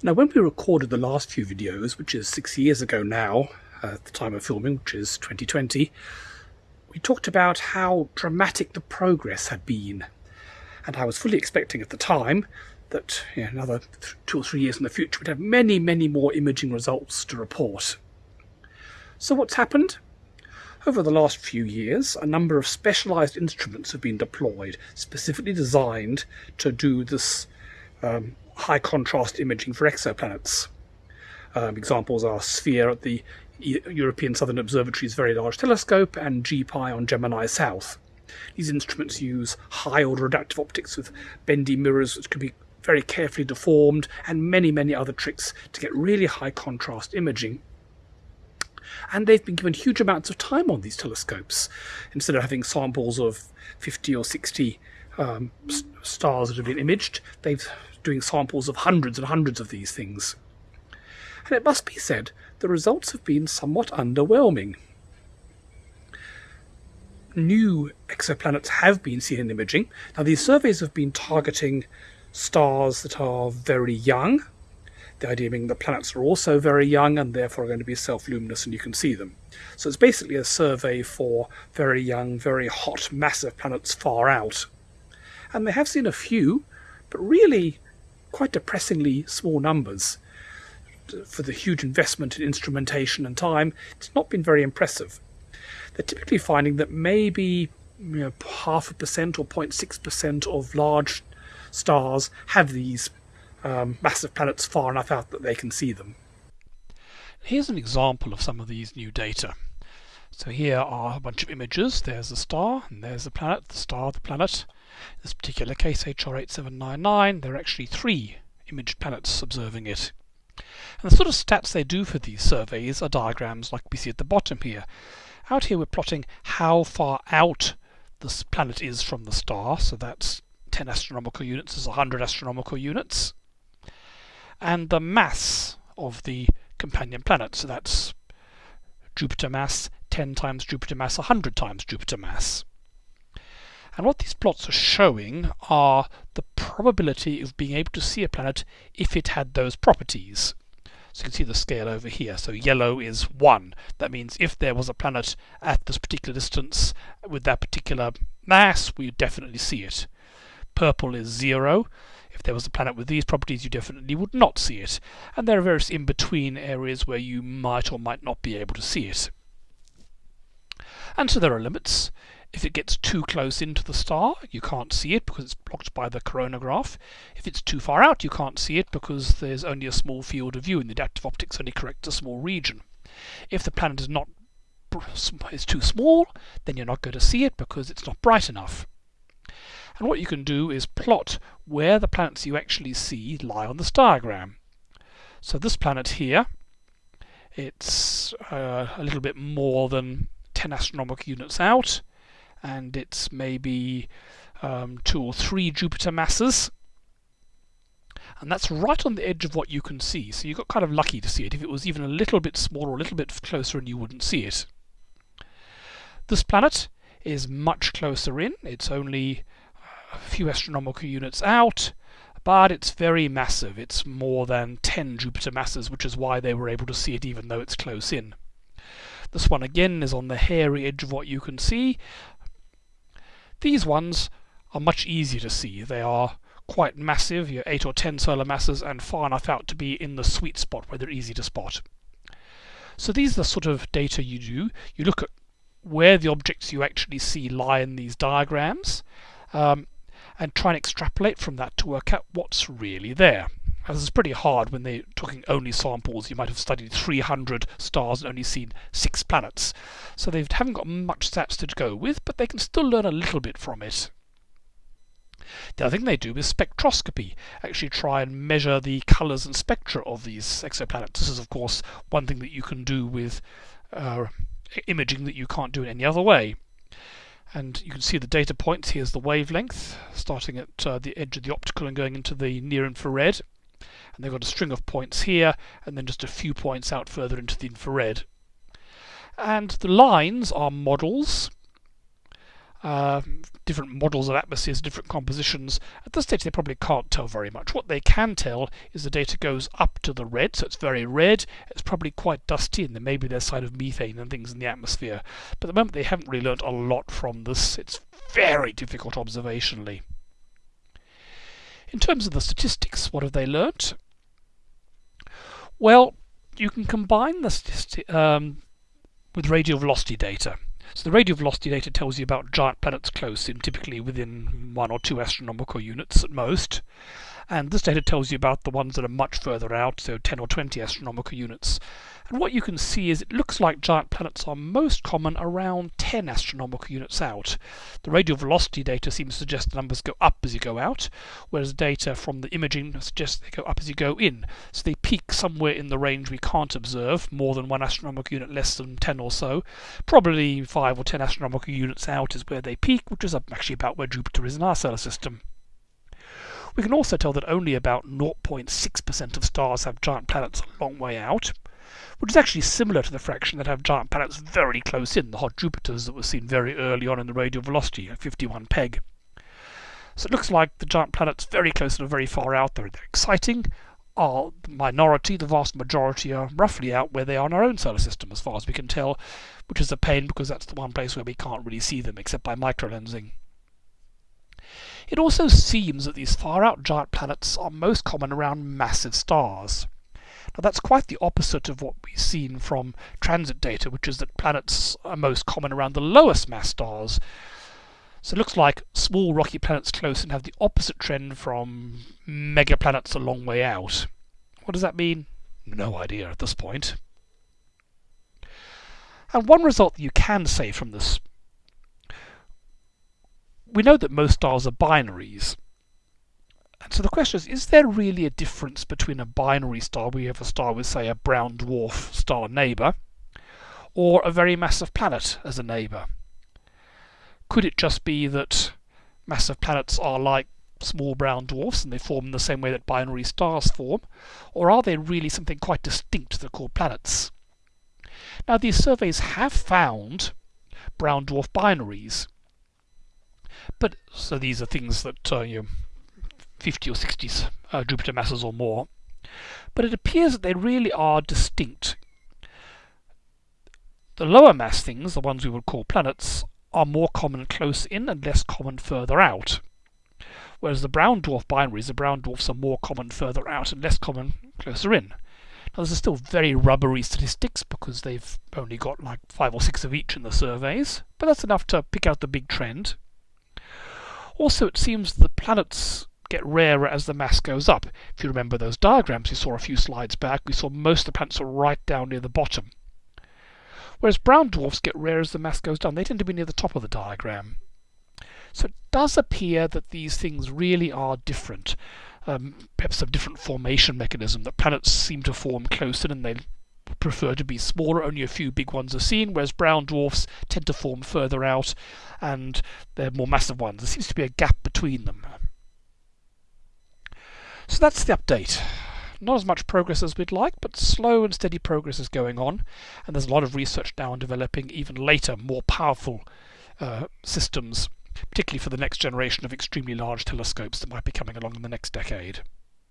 Now, when we recorded the last few videos, which is six years ago now, uh, at the time of filming, which is 2020, we talked about how dramatic the progress had been. And I was fully expecting at the time that you know, another two or three years in the future we'd have many, many more imaging results to report. So what's happened? Over the last few years, a number of specialised instruments have been deployed, specifically designed to do this um, high contrast imaging for exoplanets. Um, examples are SPHERE at the European Southern Observatory's Very Large Telescope and GPI on Gemini South. These instruments use high order adaptive optics with bendy mirrors which can be very carefully deformed and many, many other tricks to get really high contrast imaging. And they've been given huge amounts of time on these telescopes. Instead of having samples of 50 or 60 um, stars that have been imaged, they've doing samples of hundreds and hundreds of these things. And it must be said, the results have been somewhat underwhelming. New exoplanets have been seen in imaging. Now, these surveys have been targeting stars that are very young, the idea being the planets are also very young and therefore are going to be self-luminous and you can see them. So it's basically a survey for very young, very hot, massive planets far out. And they have seen a few, but really quite depressingly small numbers. For the huge investment in instrumentation and time, it's not been very impressive. They're typically finding that maybe you know, half a percent or 0.6% of large stars have these um, massive planets far enough out that they can see them. Here's an example of some of these new data. So here are a bunch of images. There's the star, and there's the planet, the star, the planet. In this particular case, HR8799, there are actually three imaged planets observing it. And the sort of stats they do for these surveys are diagrams like we see at the bottom here. Out here we're plotting how far out this planet is from the star, so that's 10 astronomical units is 100 astronomical units and the mass of the companion planet. So that's Jupiter mass 10 times Jupiter mass 100 times Jupiter mass. And what these plots are showing are the probability of being able to see a planet if it had those properties. So you can see the scale over here. So yellow is 1. That means if there was a planet at this particular distance with that particular mass, we would definitely see it. Purple is 0. If there was a planet with these properties, you definitely would not see it. And there are various in-between areas where you might or might not be able to see it. And so there are limits. If it gets too close into the star, you can't see it because it's blocked by the coronagraph. If it's too far out, you can't see it because there's only a small field of view and the adaptive optics only corrects a small region. If the planet is not is too small, then you're not going to see it because it's not bright enough. And what you can do is plot where the planets you actually see lie on this diagram. So this planet here, it's uh, a little bit more than 10 astronomical units out, and it's maybe um, two or three Jupiter masses. And that's right on the edge of what you can see. So you got kind of lucky to see it. If it was even a little bit smaller a little bit closer and you wouldn't see it. This planet is much closer in. It's only a few astronomical units out, but it's very massive. It's more than 10 Jupiter masses, which is why they were able to see it even though it's close in. This one again is on the hairy edge of what you can see. These ones are much easier to see. They are quite massive, you're 8 or 10 solar masses, and far enough out to be in the sweet spot where they're easy to spot. So these are the sort of data you do. You look at where the objects you actually see lie in these diagrams. Um, and try and extrapolate from that to work out what's really there. This is pretty hard when they're talking only samples. You might have studied 300 stars and only seen six planets. So they haven't got much stats to go with, but they can still learn a little bit from it. The other thing they do is spectroscopy, actually try and measure the colours and spectra of these exoplanets. This is, of course, one thing that you can do with uh, imaging that you can't do in any other way and you can see the data points. Here's the wavelength, starting at uh, the edge of the optical and going into the near infrared. And they've got a string of points here, and then just a few points out further into the infrared. And the lines are models. uh, different models of atmospheres, different compositions. At this stage, they probably can't tell very much. What they can tell is the data goes up to the red, so it's very red. It's probably quite dusty, and there may be their side of methane and things in the atmosphere. But at the moment, they haven't really learnt a lot from this. It's very difficult observationally. In terms of the statistics, what have they learnt? Well, you can combine this um, with radial velocity data. So the radial velocity data tells you about giant planets close in, typically within one or two astronomical units at most. And this data tells you about the ones that are much further out, so 10 or 20 astronomical units. And what you can see is it looks like giant planets are most common around 10 astronomical units out. The radial velocity data seems to suggest the numbers go up as you go out, whereas data from the imaging suggests they go up as you go in. So they peak somewhere in the range we can't observe, more than one astronomical unit, less than 10 or so. Probably 5 or 10 astronomical units out is where they peak, which is actually about where Jupiter is in our solar system. We can also tell that only about 0.6% of stars have giant planets a long way out, which is actually similar to the fraction that have giant planets very close in, the hot Jupiters that were seen very early on in the radial velocity at 51 peg. So it looks like the giant planets very close and are very far out there. They're exciting, are the minority, the vast majority are roughly out where they are in our own solar system as far as we can tell, which is a pain because that's the one place where we can't really see them except by microlensing. It also seems that these far-out giant planets are most common around massive stars. Now that's quite the opposite of what we've seen from transit data, which is that planets are most common around the lowest mass stars. So it looks like small rocky planets close and have the opposite trend from mega planets a long way out. What does that mean? No idea at this point. And one result that you can say from this we know that most stars are binaries. And so the question is, is there really a difference between a binary star, we have a star with, say, a brown dwarf star neighbour, or a very massive planet as a neighbour? Could it just be that massive planets are like small brown dwarfs and they form in the same way that binary stars form? Or are they really something quite distinct that are called planets? Now, these surveys have found brown dwarf binaries, but so these are things that uh, you know, 50 or 60 uh, Jupiter masses or more. But it appears that they really are distinct. The lower mass things, the ones we would call planets, are more common close in and less common further out. Whereas the brown dwarf binaries, the brown dwarfs are more common further out and less common closer in. Now, those are still very rubbery statistics because they've only got like five or six of each in the surveys, but that's enough to pick out the big trend. Also, it seems the planets get rarer as the mass goes up. If you remember those diagrams you saw a few slides back, we saw most of the planets are right down near the bottom. Whereas brown dwarfs get rarer as the mass goes down. They tend to be near the top of the diagram. So it does appear that these things really are different. Um, perhaps a different formation mechanism, that planets seem to form closer and they prefer to be smaller, only a few big ones are seen, whereas brown dwarfs tend to form further out and they're more massive ones. There seems to be a gap between them. So that's the update. Not as much progress as we'd like, but slow and steady progress is going on, and there's a lot of research now on developing even later, more powerful uh, systems, particularly for the next generation of extremely large telescopes that might be coming along in the next decade.